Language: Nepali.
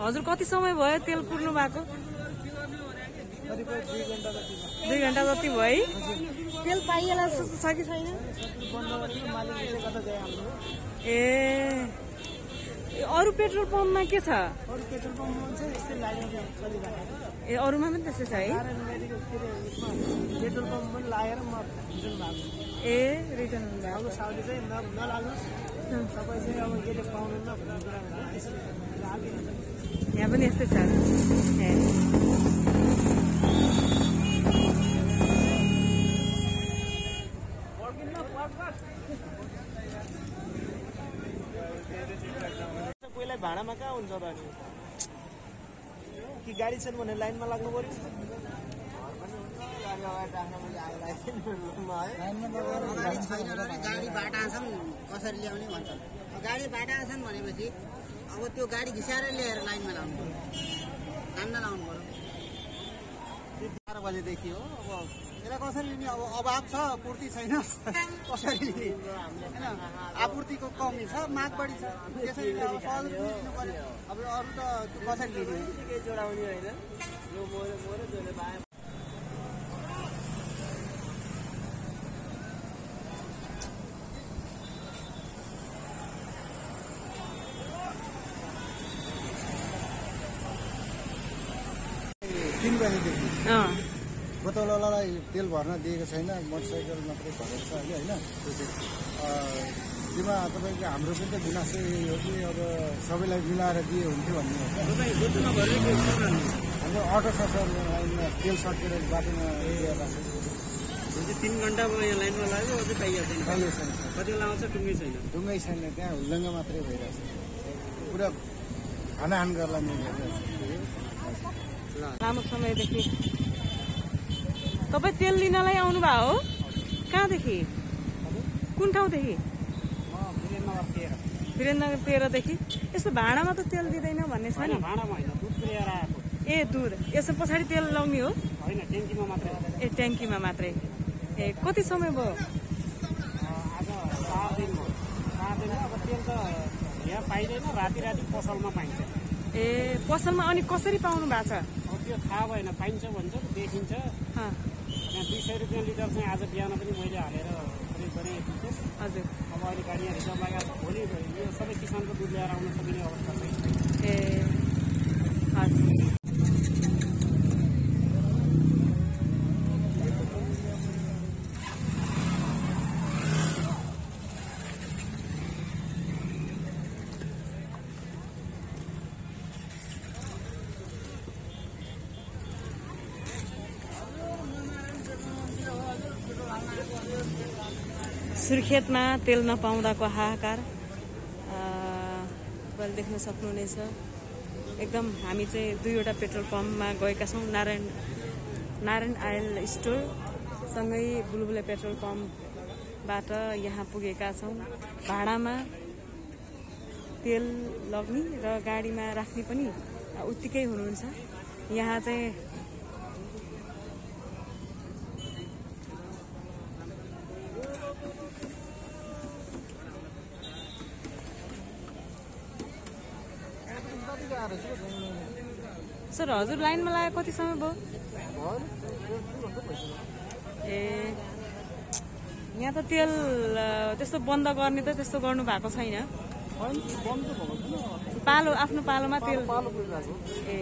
हजुर कति समय भयो तेल पुर्नु भएको? दुई घन्टा जति भयो। है तेल पाइएला जस्तो छ कि छैन? ए अरू पेट्रोल पम्पमा के छ? ए अरूमा पनि त्यस्तै छ है? पेट्रोल पम्प पनि लागेर म रिटर्न भएको। ए रिटर्न हुनुभयो अब यहाँ पनि यस्तै छ। कोहीलाई भाडामा कहाँ हुन्छ त अनि? कि गाडी छैन भने लाइनमा लाग्नु पऱ्यो? गाडी छैन र गाडी बाटा छन् कसरी ल्याउने भन्छन्। गाडी बाटा छन् भनेपछि अब त्यो गाडी घिसाएर ल्याएर लाइनमा लाउनु पऱ्यो कान्न लाउनु पऱ्यो बाह्र बजेदेखि हो। अब यसलाई कसरी लिने? अब अभाव छ पूर्ति छैन। कसरी लिने? होइन आपूर्तिको कमी छ माग बढी छ। त्यसरी अब सहज लिनु पऱ्यो अब अरू त कसरी लिने? बजीदेखि अँ। बोतलवालालाई तेल भर्न दिएको छैन मोटरसाइकल मात्रै भरेको छ अहिले होइन? त्यो चाहिँ त्यसमा तपाईँको हाम्रो पनि त गुनासो यही हो कि अब सबैलाई मिलाएर दिए हुन्थ्यो भन्ने हाम्रो अटो छ सर लाइनमा तेल सकेर बाटोमा तिन घन्टा यहाँ लाइनमा लाग्यो अझै कति बेला आउँछ टुङ्गै छैन। ढुङ्गै छैन त्यहाँ हुल्लङ्ग मात्रै भइरहेछ। पुरा हानाहान गर्ला मिलेर लामो समयदेखि। तपाईँ तेल लिनलाई आउनुभयो हो? कहाँदेखि? कुन ठाउँदेखि? वीरेन्द्रनगर तेह्रदेखि। यस्तो भाँडामा त तेल दिँदैन भन्ने छ नि। ए दुध। यसो पछाडि तेल लाउने हो? ए ट्याङ्कीमा मात्रै। ए कति समय भयो? ए पसलमा अनि कसरी पाउनु भएको छ? त्यो थाहा भएन पाइन्छ भन्छ देखिन्छ। अँ, यहाँ दुई सय रुपियाँ लिटर चाहिँ आज बिहान पनि मैले हालेर खरिद गरेँ हजुर। अब अहिले गाडी यहाँ रिजर्भ लगाएको छ भोलि यो सबै किसानको दुध ल्याएर आउन सकिने अवस्था छैन। ए। सुर्खेतमा तेल नपाउँदाको हाहाकार? तपाईँले देख्न सक्नुहुनेछ। एकदम हामी चाहिँ दुईवटा पेट्रोल पम्पमा गएका छौँ। नारायण नारायण आयल स्टोर सँगै बुलबुले पेट्रोल पम्पबाट यहाँ पुगेका छौँ। भाडामा तेल लग्ने र गाडीमा राख्ने पनि उत्तिकै हुनुहुन्छ। यहाँ चाहिँ सर हजुर लाइनमा लागेको कति समय भयो? ए यहाँ त तेल त्यस्तो बन्द गर्ने त त्यस्तो गर्नु भएको छैन। पालो आफ्नो पालोमा तेल। ए।